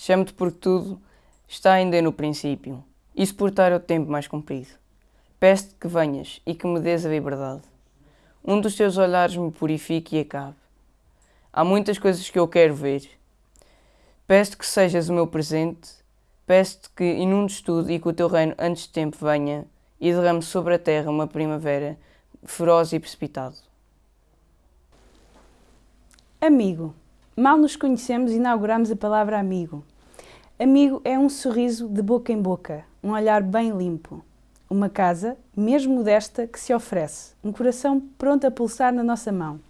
Chamo-te porque tudo está ainda no princípio, e suportar é o tempo mais comprido. Peço-te que venhas e que me dês a liberdade. Um dos teus olhares me purifique e acabe. Há muitas coisas que eu quero ver. Peço-te que sejas o meu presente, peço-te que inundes tudo e que o teu reino antes de tempo venha e derrame sobre a terra uma primavera feroz e precipitado. Amigo. Mal nos conhecemos, inauguramos a palavra amigo. Amigo é um sorriso de boca em boca, um olhar bem limpo. Uma casa, mesmo modesta, que se oferece, um coração pronto a pulsar na nossa mão.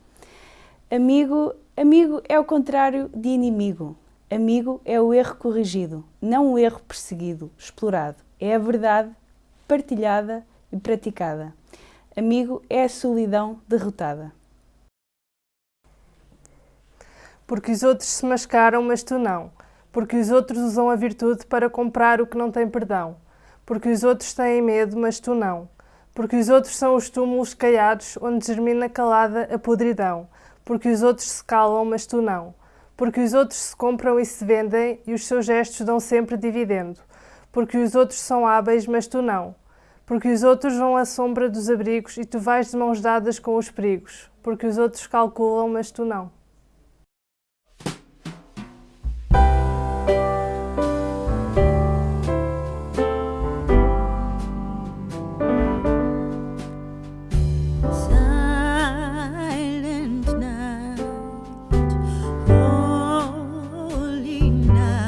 Amigo, amigo é o contrário de inimigo. Amigo é o erro corrigido, não o erro perseguido, explorado. É a verdade partilhada e praticada. Amigo é a solidão derrotada. Porque os outros se mascaram, mas tu não. Porque os outros usam a virtude para comprar o que não tem perdão. Porque os outros têm medo, mas tu não. Porque os outros são os túmulos caiados onde germina calada a podridão. Porque os outros se calam, mas tu não. Porque os outros se compram e se vendem e os seus gestos dão sempre dividendo. Porque os outros são hábeis, mas tu não. Porque os outros vão à sombra dos abrigos e tu vais de mãos dadas com os perigos. Porque os outros calculam, mas tu não. night.